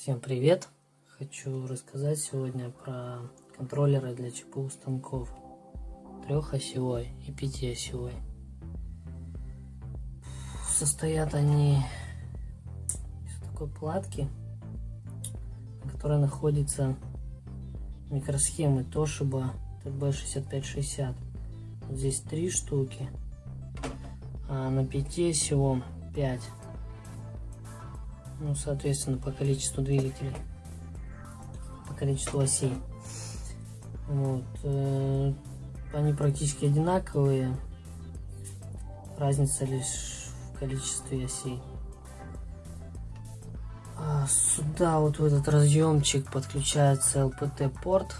Всем привет! Хочу рассказать сегодня про контроллеры для ЧПУ станков трехосевой и пятиосевой. Состоят они из такой платки, на которой находится микросхемы Toshiba TB6560. Вот здесь три штуки, а на пятиосевом 5 ну, соответственно, по количеству двигателей, по количеству осей. Вот. Э, они практически одинаковые, разница лишь в количестве осей. А сюда вот в этот разъемчик подключается LPT порт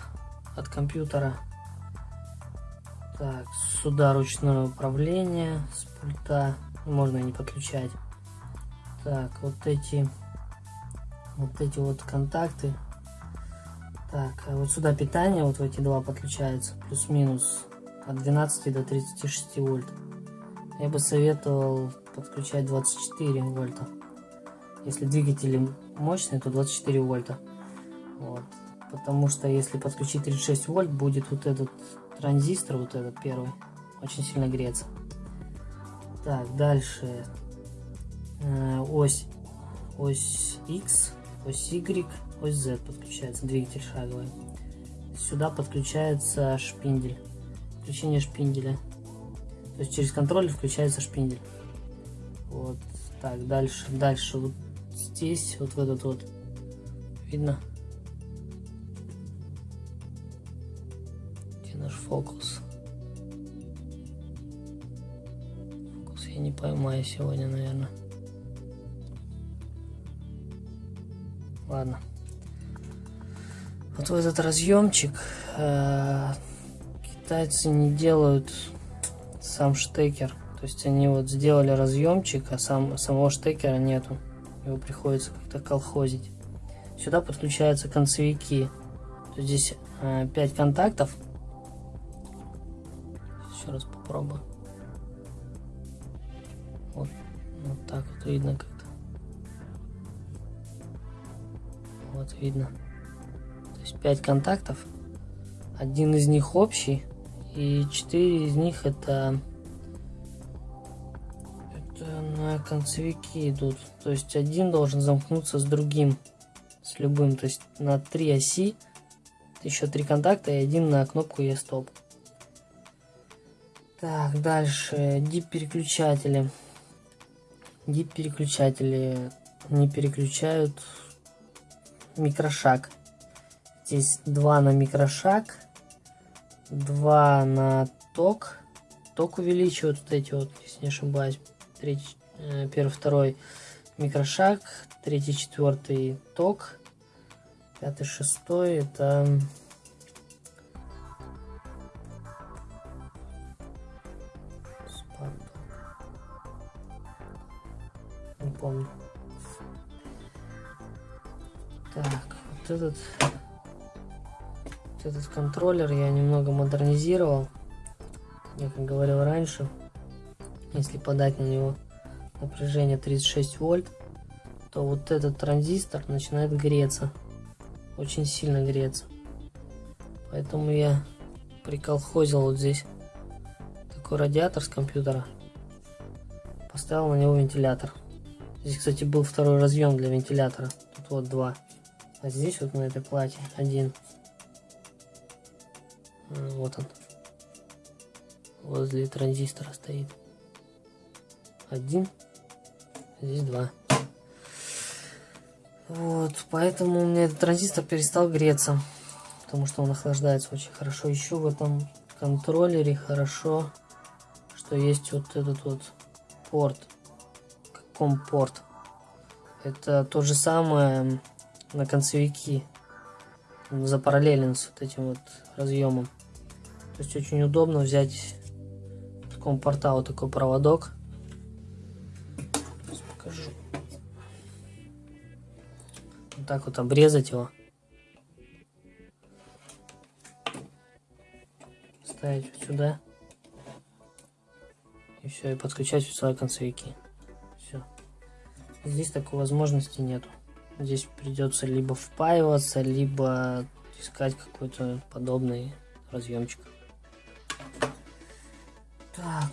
от компьютера. Так, сюда ручное управление с пульта, можно не подключать. Так, вот эти, вот эти вот контакты. Так, а вот сюда питание, вот в эти два подключается, плюс-минус от 12 до 36 вольт. Я бы советовал подключать 24 вольта. Если двигатели мощные, то 24 вольта. Вот. Потому что если подключить 36 вольт, будет вот этот транзистор, вот этот первый, очень сильно греться. Так, дальше ось, ось X, ось Y, ось Z подключается, двигатель шаговый. Сюда подключается шпиндель, включение шпинделя. То есть через контроллер включается шпиндель. Вот так, дальше, дальше вот здесь, вот в этот вот, видно? Где наш фокус? Фокус я не поймаю сегодня, наверное. Ладно. Вот в этот разъемчик э, китайцы не делают сам штекер. То есть они вот сделали разъемчик, а сам, самого штекера нету. Его приходится как-то колхозить. Сюда подключаются концевики. Здесь э, 5 контактов. Еще раз попробую. Вот, вот так вот видно, как Вот видно. То есть 5 контактов. Один из них общий. И 4 из них это... Это на концевики идут. То есть один должен замкнуться с другим. С любым. То есть на 3 оси. Еще 3 контакта и один на кнопку E-стоп. Так, дальше. DIP-переключатели. DIP-переключатели не переключают микрошаг. Здесь два на микрошаг, два на ток. Ток увеличивают вот эти вот, если не ошибаюсь. Третий, э, первый, второй микрошаг, третий, четвертый ток, пятый, шестой это не помню. Так, вот этот, вот этот контроллер я немного модернизировал. Я как говорил раньше, если подать на него напряжение 36 вольт, то вот этот транзистор начинает греться. Очень сильно греться. Поэтому я приколхозил вот здесь такой радиатор с компьютера. Поставил на него вентилятор. Здесь, кстати, был второй разъем для вентилятора. Тут вот два. А здесь вот на этой плате один. Вот он. Возле транзистора стоит. Один. Здесь два. Вот, поэтому у меня этот транзистор перестал греться. Потому что он охлаждается очень хорошо. Еще в этом контроллере хорошо, что есть вот этот вот порт. Компорт. Это то же самое на концевики запараллелен с вот этим вот разъемом. То есть очень удобно взять в таком вот такой проводок. Сейчас покажу. Вот так вот обрезать его. Ставить вот сюда. И все, и подключать свои концевики. Все. Здесь такой возможности нету здесь придется либо впаиваться, либо искать какой-то подобный разъемчик. Так.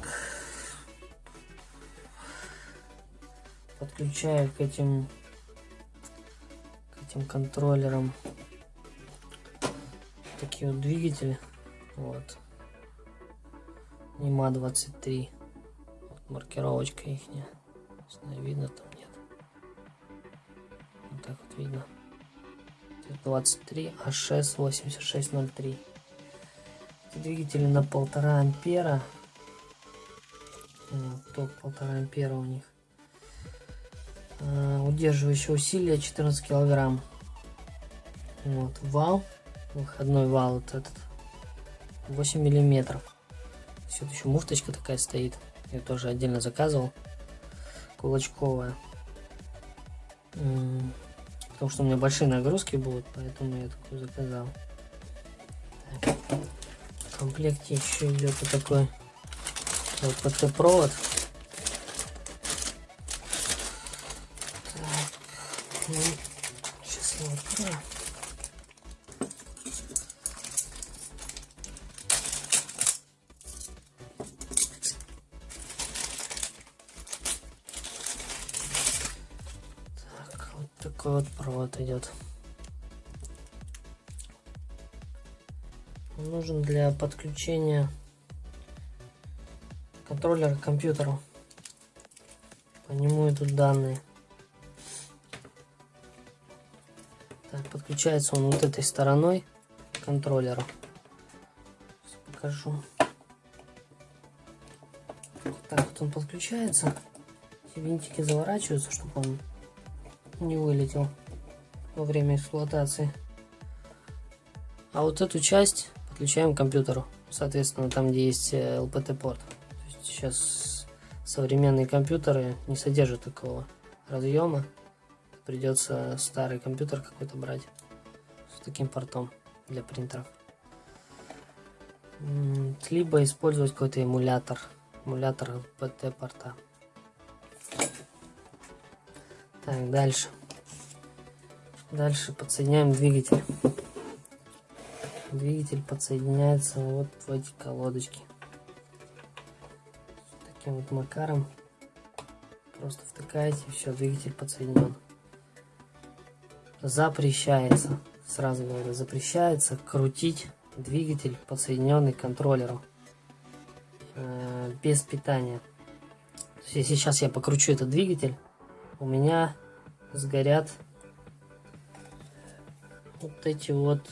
Подключаю к этим к этим контроллерам такие вот двигатели. Вот. Нима 23. Вот маркировочка их. Видно там так вот видно. 23 А6 8603. Двигатели на полтора ампера. Вот, ток полтора ампера у них. А, удерживающее усилие 14 килограмм. Вот вал, выходной вал вот этот 8 миллиметров. Все еще муфточка такая стоит. Я тоже отдельно заказывал. Кулачковая. Потому что у меня большие нагрузки будут, поэтому я такую заказал. Так. В комплекте еще идет вот такой ЛПТ провод. Так. Такой вот провод идет. Он нужен для подключения контроллера к компьютеру. По нему идут данные. Так, подключается он вот этой стороной к контроллеру. Сейчас покажу. Так вот он подключается. Эти винтики заворачиваются, чтобы он не вылетел во время эксплуатации. А вот эту часть подключаем к компьютеру. Соответственно, там, где есть LPT-порт. Э, сейчас современные компьютеры не содержат такого разъема. Придется старый компьютер какой-то брать с таким портом для принтеров. Либо использовать какой-то эмулятор. Эмулятор LPT порта. Так, дальше. Дальше подсоединяем двигатель. Двигатель подсоединяется вот в эти колодочки. Таким вот макаром. Просто втыкаете, все, двигатель подсоединен. Запрещается, сразу говорю, запрещается крутить двигатель, подсоединенный к контроллеру. Э, без питания. Если сейчас я покручу этот двигатель, у меня сгорят вот эти вот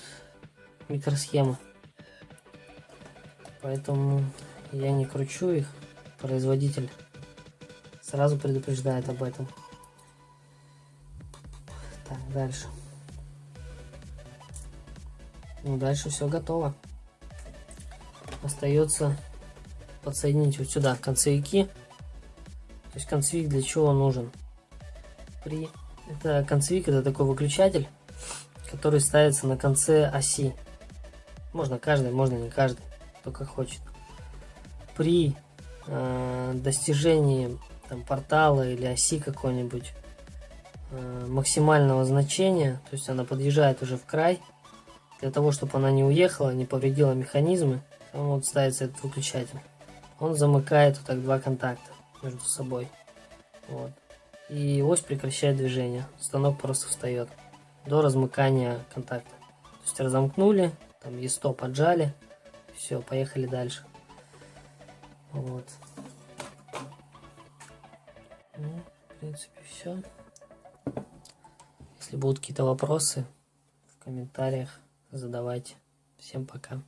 микросхемы. Поэтому я не кручу их. Производитель сразу предупреждает об этом. Так, дальше. Ну, дальше все готово. Остается подсоединить вот сюда концевики. То есть концевик для чего нужен? При... Это концевик, это такой выключатель, который ставится на конце оси. Можно каждый, можно не каждый, только хочет. При э, достижении там, портала или оси какой-нибудь э, максимального значения, то есть она подъезжает уже в край, для того, чтобы она не уехала, не повредила механизмы, там вот ставится этот выключатель. Он замыкает вот так два контакта между собой. Вот и ось прекращает движение. Станок просто встает до размыкания контакта. То есть разомкнули, там E100 поджали, все, поехали дальше. Вот. Ну, в принципе, все. Если будут какие-то вопросы, в комментариях задавайте. Всем пока.